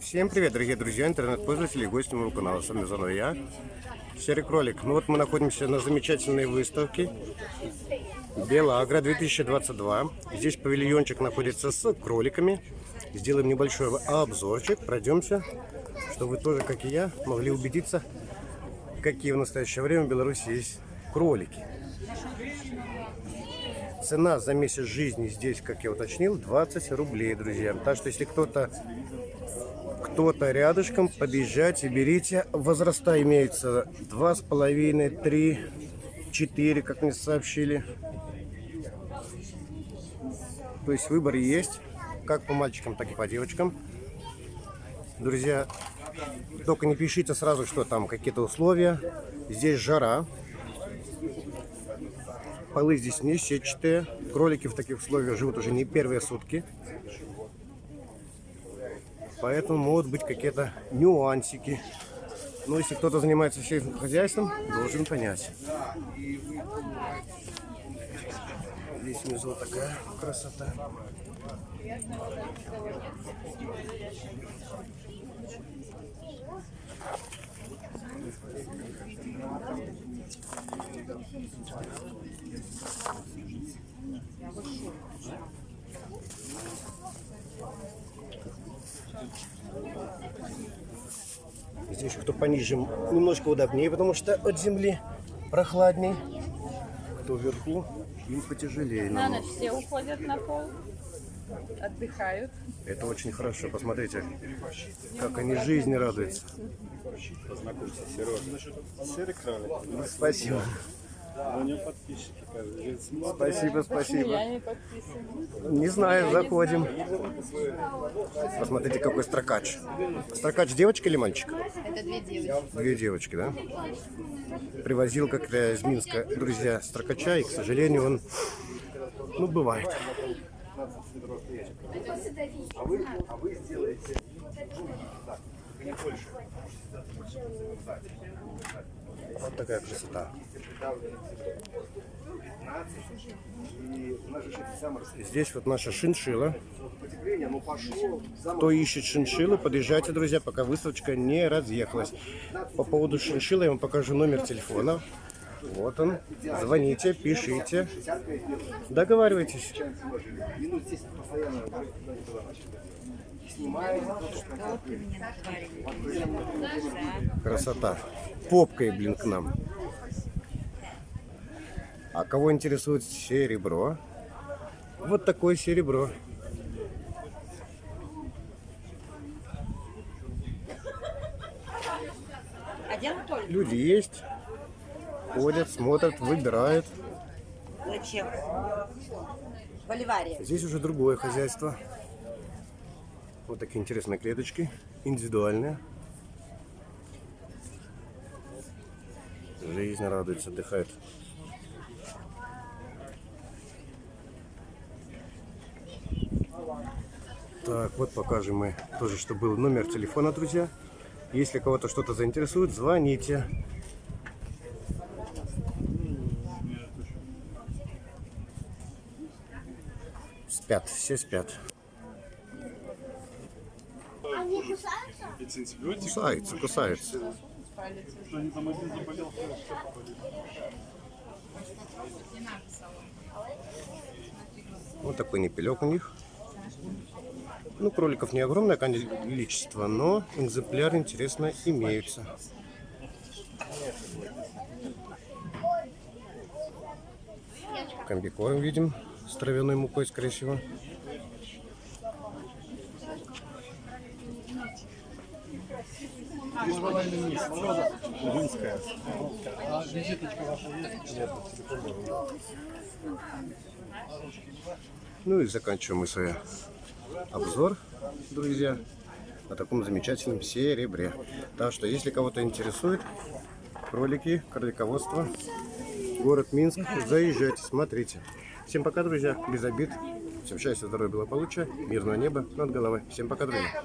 Всем привет, дорогие друзья, интернет-пользователи и гости моего канала. С вами заново я, Серый Кролик. Ну вот мы находимся на замечательной выставке Белагра 2022. Здесь павильончик находится с кроликами. Сделаем небольшой обзорчик, пройдемся, чтобы вы тоже, как и я, могли убедиться, какие в настоящее время в Беларуси есть кролики. Цена за месяц жизни здесь, как я уточнил, 20 рублей, друзья. Так что, если кто-то кто-то рядышком, подъезжайте, берите. Возраста имеются 2,5, 3, 4, как мне сообщили. То есть выбор есть, как по мальчикам, так и по девочкам. Друзья, только не пишите сразу, что там какие-то условия. Здесь жара. Полы здесь не сетчатые. Кролики в таких условиях живут уже не первые сутки. Поэтому могут быть какие-то нюансики. Но если кто-то занимается сельским хозяйством, должен понять. Здесь внизу такая красота. Здесь кто пониже, немножко удобнее, потому что от земли прохладней. Кто вверху, им потяжелее. На ночь все уходят на пол, отдыхают. Это очень хорошо. Посмотрите, как они жизни радуются. Познакомься, Сережа. Серый кролик. Спасибо. У него подписчики, кажется. Спасибо, спасибо. Я не подписана. Не знаю, заходим. Посмотрите, какой строкач. Строкач девочка или мальчик? Это две девочки. Две девочки, да? Привозил как-то из Минска, друзья, строкача, и, к сожалению, он, ну, бывает. Вот такая красота. Здесь вот наша шиншила. Кто ищет шиншиллы, подъезжайте, друзья, пока выставочка не разъехалась. По поводу шиншиллы я вам покажу номер телефона. Вот он. Звоните, пишите. Договаривайтесь. Красота. Попкой, блин, к нам. А кого интересует серебро? Вот такое серебро. А? Люди есть, ходят, смотрят, выбирают. Зачем? Боливария. Здесь уже другое хозяйство. Вот такие интересные клеточки, индивидуальные. Жизнь радуется, отдыхает. Так, вот покажем мы тоже, что был номер телефона, друзья. Если кого-то что-то заинтересует, звоните. Спят, все спят. Кусается, кусается. Вот такой непелек у них. Ну, кроликов не огромное количество, но экземпляры, интересно, имеются. Комбикорм видим с травяной мукой, скорее всего. Римская. Ну и заканчиваем мы свой обзор, друзья, на таком замечательном серебре. Так что, если кого-то интересует кролики, кролиководство, город Минск, заезжайте, смотрите. Всем пока, друзья, без обид. Всем счастья, здоровья, благополучия, мирного неба над головой. Всем пока, друзья.